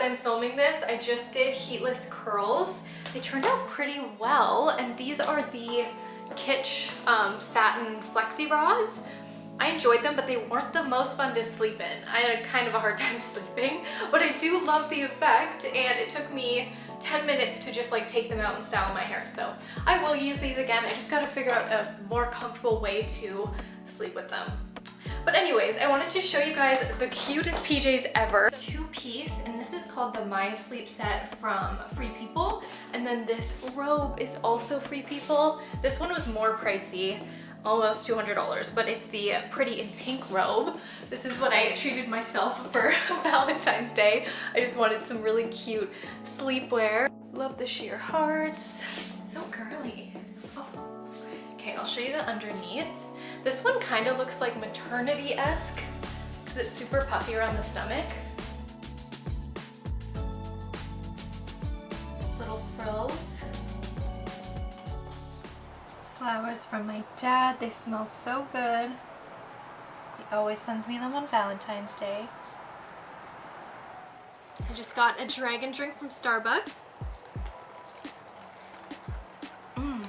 as I'm filming this, I just did heatless curls. They turned out pretty well, and these are the Kitsch um, satin flexi bras. I enjoyed them, but they weren't the most fun to sleep in. I had kind of a hard time sleeping, but I do love the effect, and it took me 10 minutes to just like take them out and style my hair. So I will use these again. I just gotta figure out a more comfortable way to sleep with them. But anyways, I wanted to show you guys the cutest PJs ever. Two piece, and this is called the My Sleep set from Free People. And then this robe is also Free People. This one was more pricey almost $200 but it's the pretty in pink robe this is what I treated myself for Valentine's Day I just wanted some really cute sleepwear love the sheer hearts so girly oh. okay I'll show you the underneath this one kind of looks like maternity-esque because it's super puffy around the stomach little frills flowers from my dad. They smell so good. He always sends me them on Valentine's Day. I just got a dragon drink from Starbucks. Mmm,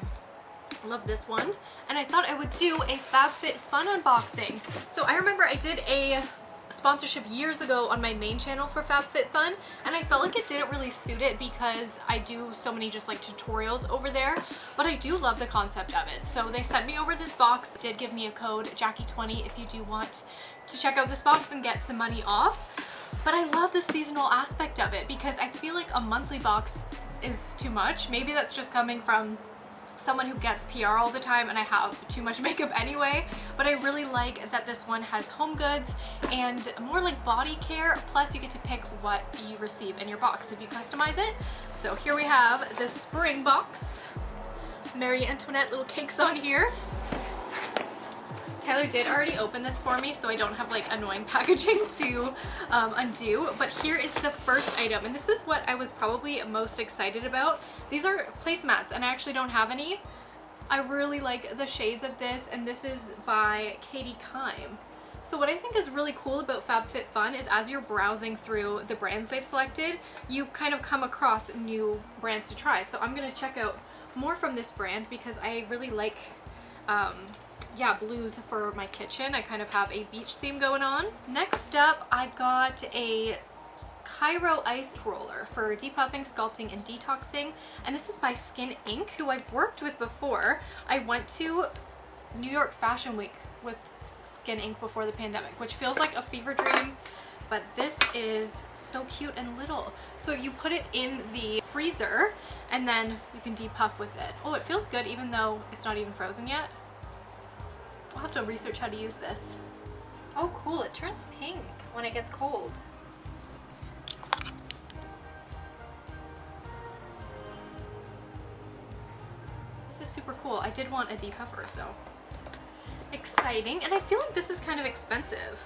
love this one. And I thought I would do a FabFitFun unboxing. So I remember I did a sponsorship years ago on my main channel for FabFitFun and I felt like it didn't really suit it because I do so many just like tutorials over there but I do love the concept of it. So they sent me over this box did give me a code Jackie20 if you do want to check out this box and get some money off. But I love the seasonal aspect of it because I feel like a monthly box is too much. Maybe that's just coming from someone who gets PR all the time and I have too much makeup anyway, but I really like that this one has home goods and more like body care, plus you get to pick what you receive in your box if you customize it. So here we have the spring box. Marie Antoinette little cakes on here. Tyler did already open this for me so I don't have like annoying packaging to um, undo but here is the first item and this is what I was probably most excited about. These are placemats and I actually don't have any. I really like the shades of this and this is by Katie Kime. So what I think is really cool about FabFitFun is as you're browsing through the brands they've selected, you kind of come across new brands to try. So I'm going to check out more from this brand because I really like um, yeah, blues for my kitchen. I kind of have a beach theme going on. Next up, I got a Cryo Ice Roller for depuffing, sculpting, and detoxing. And this is by Skin Inc., who I've worked with before. I went to New York Fashion Week with Skin Inc. before the pandemic, which feels like a fever dream. But this is so cute and little. So you put it in the freezer and then you can depuff with it. Oh, it feels good even though it's not even frozen yet. I'll have to research how to use this. Oh cool, it turns pink when it gets cold. This is super cool. I did want a depuffer, so exciting. And I feel like this is kind of expensive.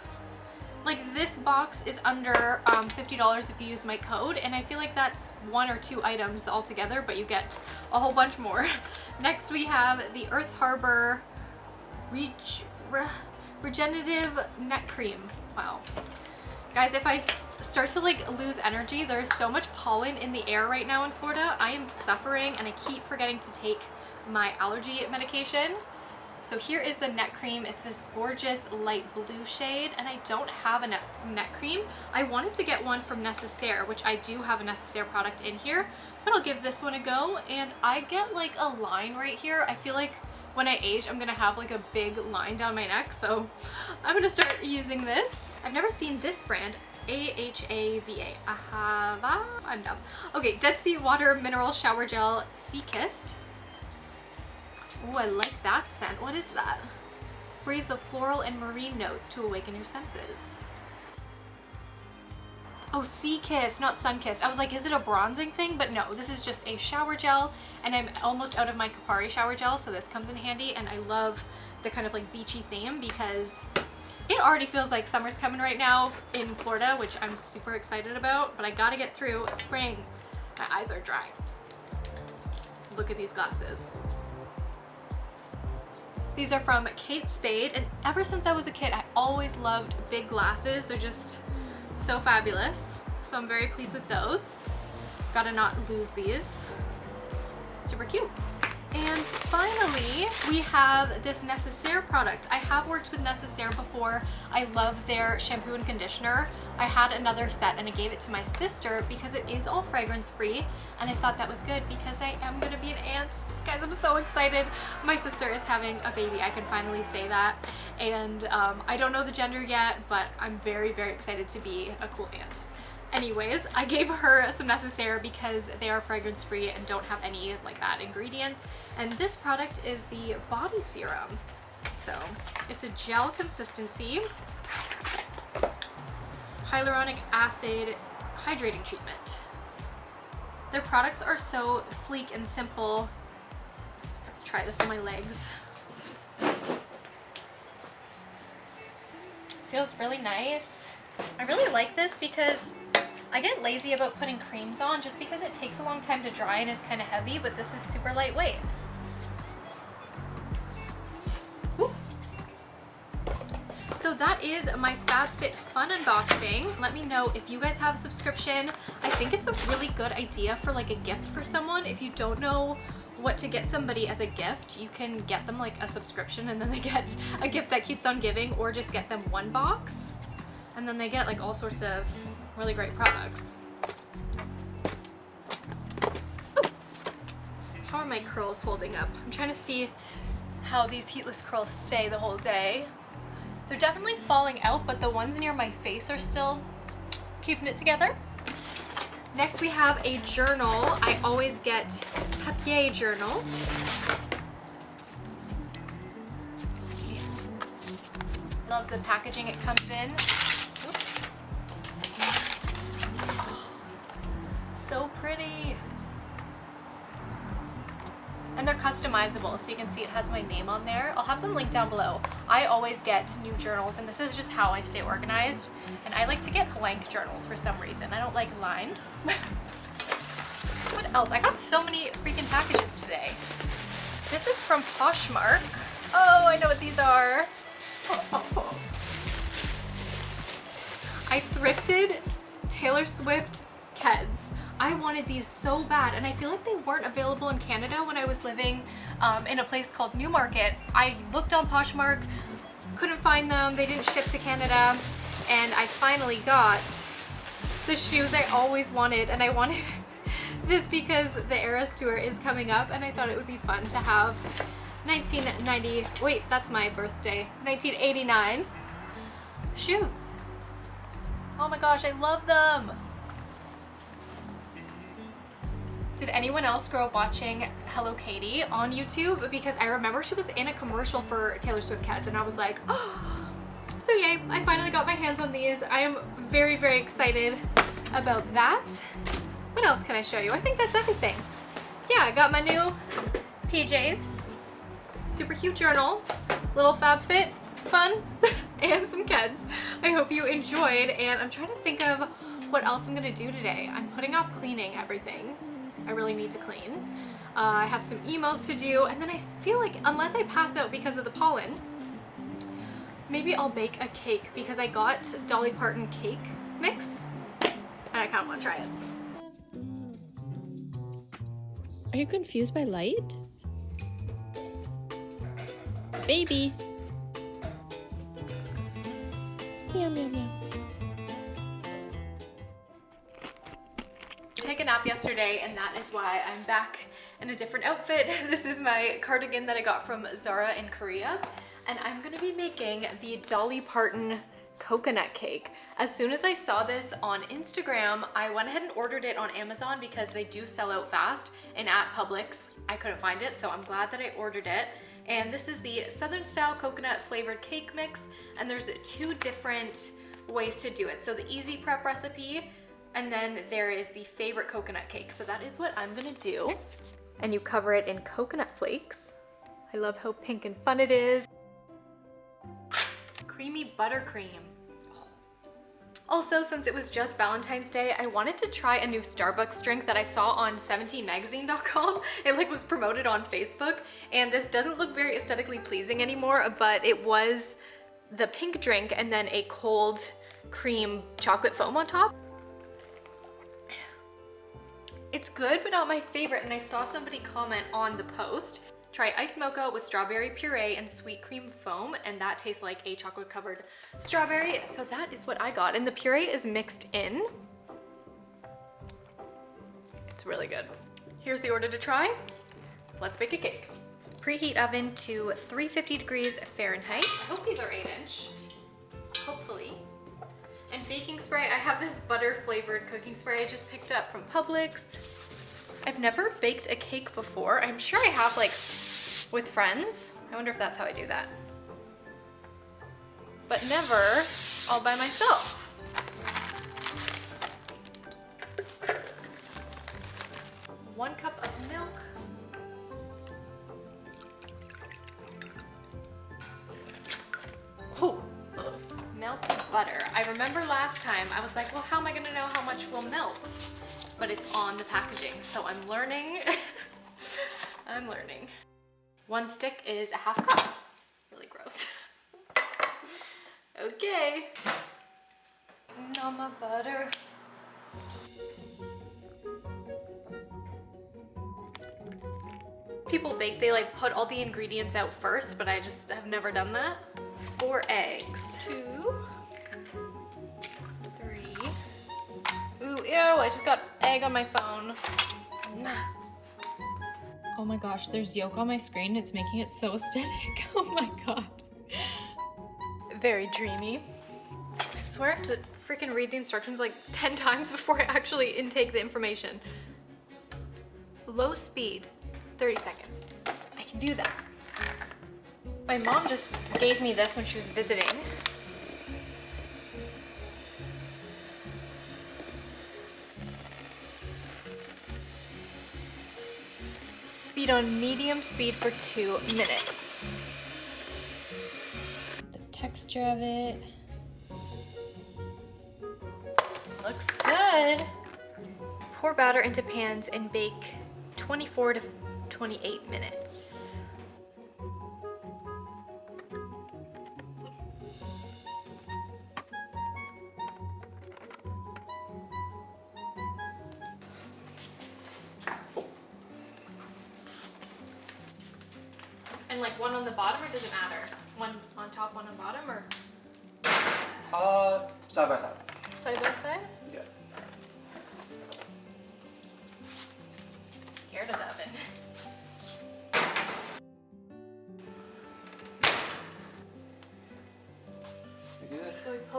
Like this box is under um, $50 if you use my code and I feel like that's one or two items altogether but you get a whole bunch more. Next we have the Earth Harbor Re Regenerative Neck Cream. Wow. Guys, if I start to like lose energy, there's so much pollen in the air right now in Florida. I am suffering and I keep forgetting to take my allergy medication. So here is the neck cream. It's this gorgeous light blue shade and I don't have a neck cream. I wanted to get one from Necessaire, which I do have a Necessaire product in here, but I'll give this one a go. And I get like a line right here. I feel like when I age, I'm gonna have like a big line down my neck. So I'm gonna start using this. I've never seen this brand. A-H-A-V-A. Ahava? I'm dumb. Okay, Dead Sea Water Mineral Shower Gel Sea Kissed. Oh, I like that scent. What is that? Breathe the floral and marine notes to awaken your senses. Oh, Sea Kiss, not Sun Kissed. I was like, is it a bronzing thing? But no, this is just a shower gel and I'm almost out of my Kopari shower gel, so this comes in handy and I love the kind of like beachy theme because it already feels like summer's coming right now in Florida, which I'm super excited about, but I gotta get through spring. My eyes are dry. Look at these glasses. These are from Kate Spade, and ever since I was a kid, I always loved big glasses. They're just so fabulous. So I'm very pleased with those. Gotta not lose these. Super cute. And finally, we have this Necessaire product. I have worked with Necessaire before. I love their shampoo and conditioner. I had another set and I gave it to my sister because it is all fragrance free and I thought that was good because I am gonna be an aunt. Guys, I'm so excited. My sister is having a baby. I can finally say that. And um, I don't know the gender yet, but I'm very, very excited to be a cool aunt. Anyways, I gave her some Necessaire because they are fragrance free and don't have any like bad ingredients. And this product is the body serum. So it's a gel consistency, hyaluronic acid hydrating treatment. Their products are so sleek and simple. Let's try this on my legs. Feels really nice. I really like this because I get lazy about putting creams on just because it takes a long time to dry and is kind of heavy, but this is super lightweight. So that is my FabFitFun unboxing. Let me know if you guys have a subscription. I think it's a really good idea for like a gift for someone. If you don't know what to get somebody as a gift, you can get them like a subscription and then they get a gift that keeps on giving or just get them one box and then they get like all sorts of really great products. Ooh. How are my curls holding up? I'm trying to see how these heatless curls stay the whole day. They're definitely falling out, but the ones near my face are still keeping it together. Next we have a journal. I always get papier journals. Love the packaging it comes in. So pretty. And they're customizable, so you can see it has my name on there. I'll have them linked down below. I always get new journals, and this is just how I stay organized. And I like to get blank journals for some reason. I don't like lined. what else? I got so many freaking packages today. This is from Poshmark. Oh, I know what these are. I thrifted Taylor Swift Keds. I wanted these so bad and I feel like they weren't available in Canada when I was living um, in a place called Newmarket. I looked on Poshmark, couldn't find them, they didn't ship to Canada and I finally got the shoes I always wanted and I wanted this because the Eras Tour is coming up and I thought it would be fun to have 1990, wait that's my birthday, 1989 shoes. Oh my gosh, I love them! Did anyone else grow up watching Hello Katie on YouTube? Because I remember she was in a commercial for Taylor Swift Keds and I was like, oh. So yay, I finally got my hands on these. I am very, very excited about that. What else can I show you? I think that's everything. Yeah, I got my new PJs, super cute journal, little FabFit fun, and some Keds. I hope you enjoyed and I'm trying to think of what else I'm gonna do today. I'm putting off cleaning everything I really need to clean. Uh, I have some emails to do and then I feel like unless I pass out because of the pollen, maybe I'll bake a cake because I got Dolly Parton cake mix and I kind of want to try it. Are you confused by light? Baby! Meow, meow, meow. Take a nap yesterday and that is why I'm back in a different outfit. This is my cardigan that I got from Zara in Korea and I'm gonna be making the Dolly Parton coconut cake. As soon as I saw this on Instagram, I went ahead and ordered it on Amazon because they do sell out fast and at Publix, I couldn't find it, so I'm glad that I ordered it. And this is the Southern style coconut flavored cake mix and there's two different ways to do it. So the easy prep recipe and then there is the favorite coconut cake. So that is what I'm gonna do. And you cover it in coconut flakes. I love how pink and fun it is. Creamy buttercream. Also, since it was just Valentine's Day, I wanted to try a new Starbucks drink that I saw on 17magazine.com. It like was promoted on Facebook, and this doesn't look very aesthetically pleasing anymore, but it was the pink drink and then a cold cream chocolate foam on top. It's good, but not my favorite, and I saw somebody comment on the post. Try ice mocha with strawberry puree and sweet cream foam, and that tastes like a chocolate covered strawberry. So that is what I got, and the puree is mixed in. It's really good. Here's the order to try. Let's bake a cake. Preheat oven to 350 degrees Fahrenheit. I hope these are eight inch, hopefully. And baking spray, I have this butter flavored cooking spray I just picked up from Publix. I've never baked a cake before. I'm sure I have like with friends. I wonder if that's how I do that. But never all by myself. One cup of milk. Remember last time I was like, well, how am I gonna know how much will melt? But it's on the packaging, so I'm learning. I'm learning. One stick is a half cup. It's really gross. okay. Nama butter. People bake, they like put all the ingredients out first, but I just have never done that. Four eggs. Two. Ew, I just got egg on my phone. Oh my gosh, there's yolk on my screen. It's making it so aesthetic. Oh my god. Very dreamy. I swear I have to freaking read the instructions like 10 times before I actually intake the information. Low speed, 30 seconds. I can do that. My mom just gave me this when she was visiting. Beat on medium speed for two minutes. The texture of it. Looks good. Pour batter into pans and bake 24 to 28 minutes.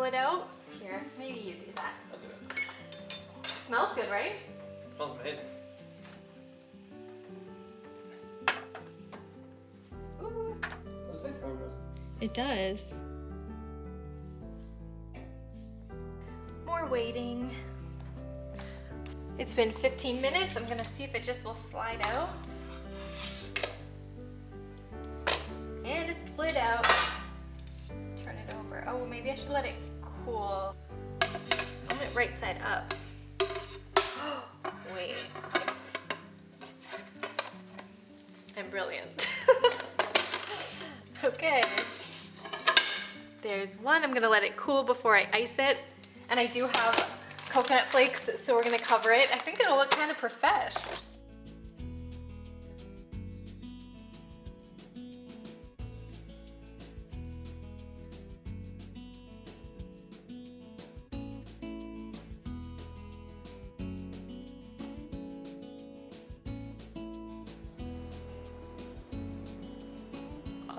It out. Here, maybe you do that. I'll do it. Smells good, right? It Smells amazing. Ooh. Looks like. It does. More waiting. It's been 15 minutes. I'm gonna see if it just will slide out. And it's slid out. Turn it over. Oh, maybe I should let it cool. I want it right side up. Wait. I'm brilliant. okay. There's one. I'm gonna let it cool before I ice it. And I do have coconut flakes, so we're gonna cover it. I think it'll look kind of profesh.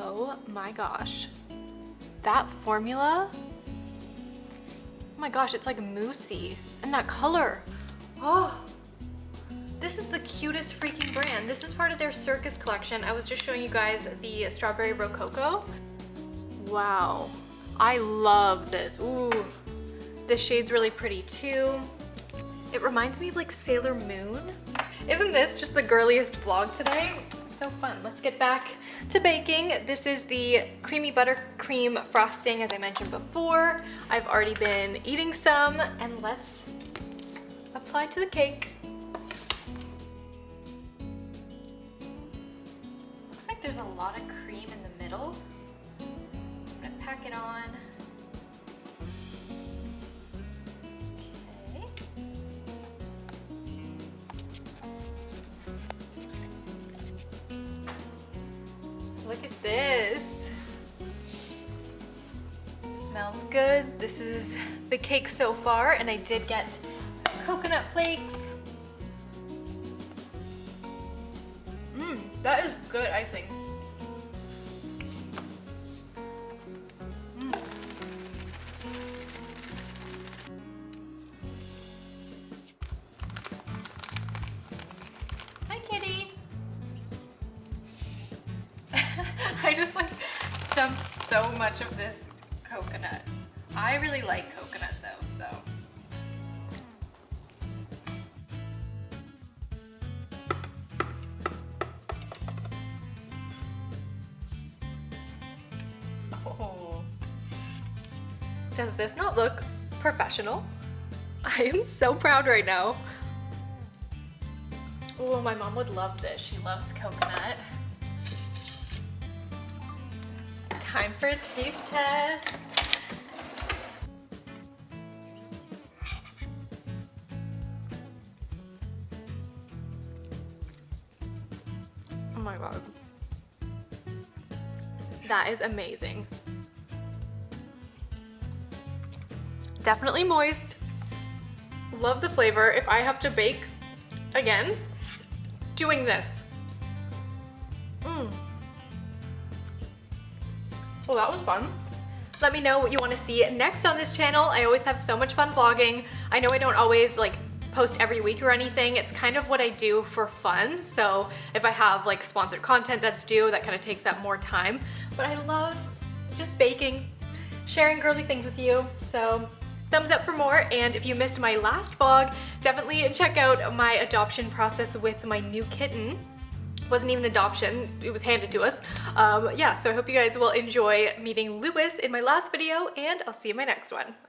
Oh my gosh. That formula Oh my gosh, it's like moussey. And that color. Oh, this is the cutest freaking brand. This is part of their circus collection. I was just showing you guys the strawberry rococo. Wow, I love this. Ooh, this shade's really pretty too. It reminds me of like Sailor Moon. Isn't this just the girliest vlog today? So fun. Let's get back to baking. This is the creamy buttercream frosting as I mentioned before. I've already been eating some and let's apply to the cake. Looks like there's a lot of cream in the middle. I'm gonna pack it on. Smells good. This is the cake so far, and I did get coconut flakes. Mmm, that is good icing. Mm. Hi, kitty. I just like dumped so much of this coconut. I really like coconut though, so. Oh. Does this not look professional? I am so proud right now. Oh, my mom would love this. She loves coconut. Time for a taste test. Oh my god. That is amazing. Definitely moist. Love the flavor. If I have to bake again, doing this. That was fun. Let me know what you want to see next on this channel. I always have so much fun vlogging. I know I don't always like post every week or anything. It's kind of what I do for fun. So if I have like sponsored content that's due, that kind of takes up more time. But I love just baking, sharing girly things with you. So thumbs up for more. And if you missed my last vlog, definitely check out my adoption process with my new kitten wasn't even adoption, it was handed to us. Um, yeah, so I hope you guys will enjoy meeting Lewis in my last video and I'll see you in my next one.